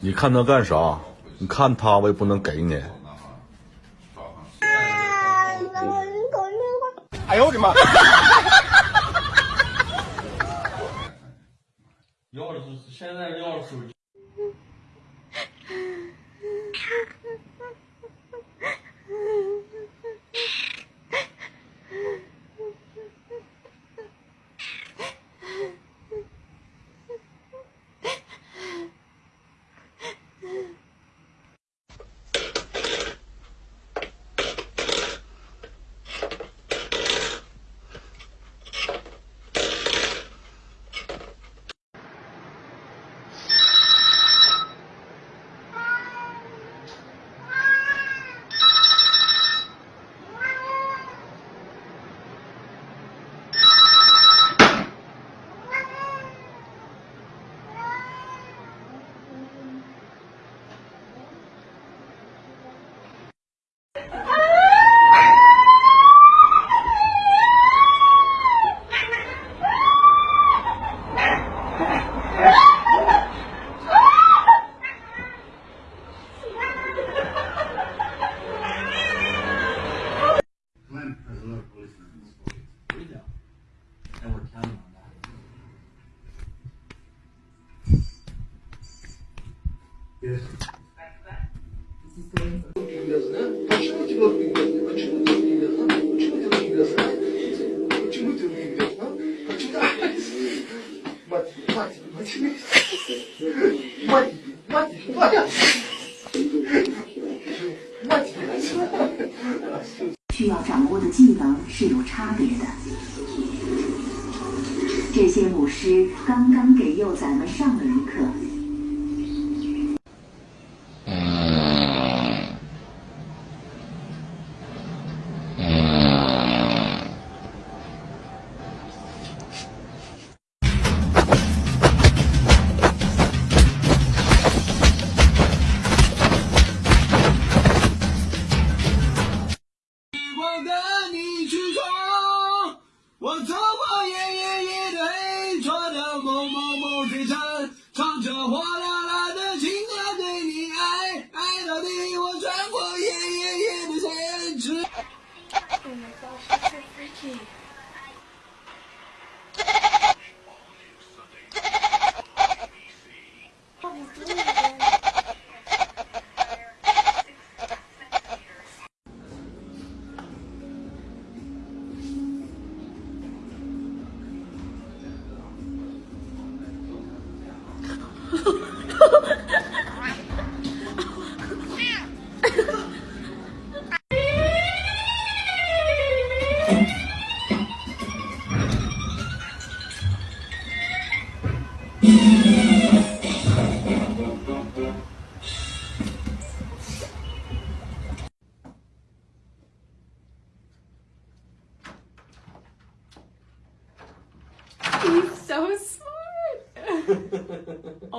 你看他干啥？你看他，我也不能给你。哎呦我的妈！要是现在要。这些母狮刚刚给幼崽们上了一课。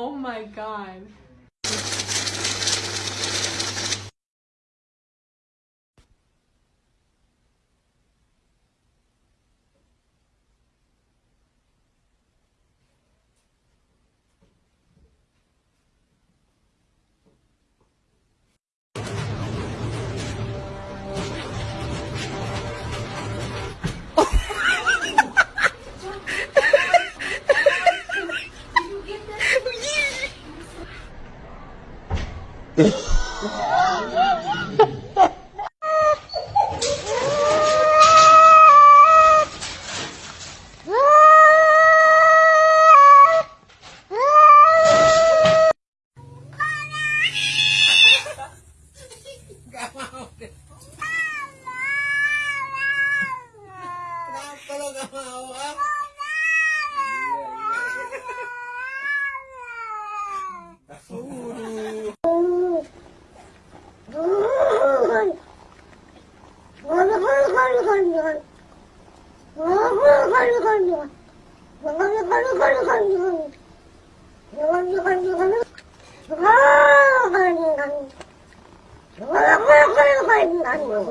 Oh my god.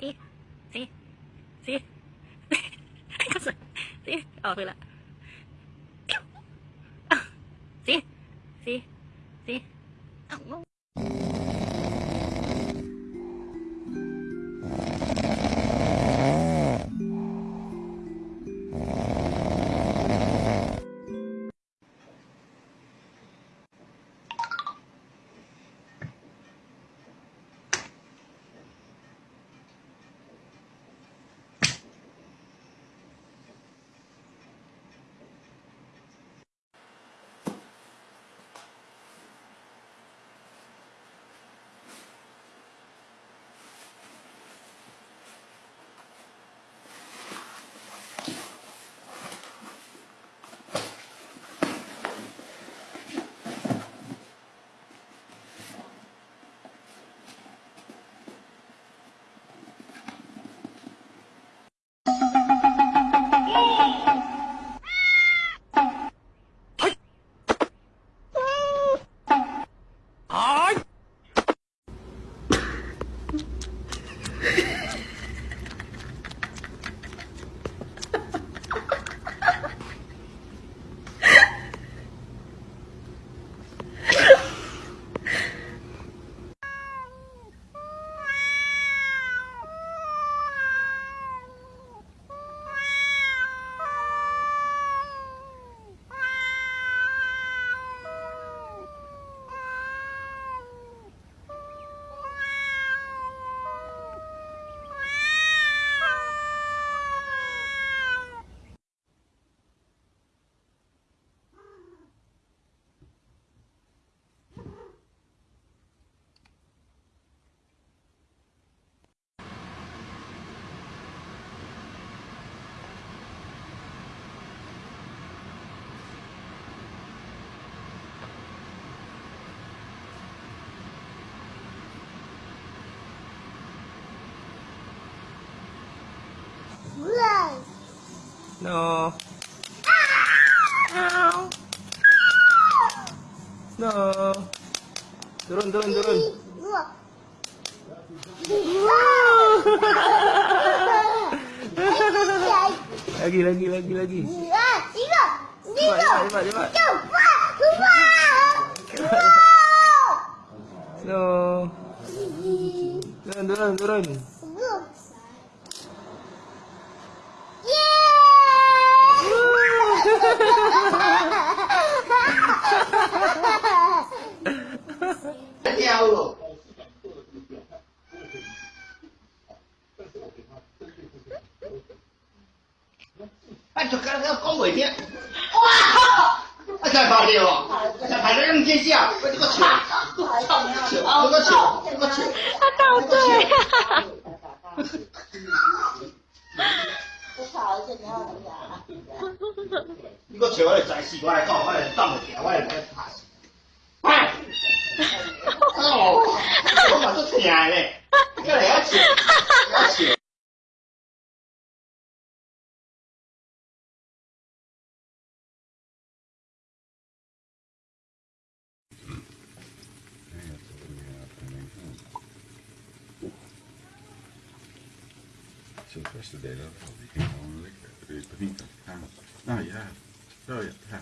Sí, sí, sí. sí. Ah, fue la. See? No. No. Turun, turun, turun. Lagi, lagi, lagi, lagi. Cepat, cepat, cepat, cepat. No. Turun, turun, turun. 太屌了！我！靠！我这个！哈哈哈！我操！我操！거 치. 我来宰死我来搞，我来当个条，我来打死。快！哦，我嘛都听嘞，这个要吃，要吃。哎 So the rest of the Oh. Nou ja, zo ja.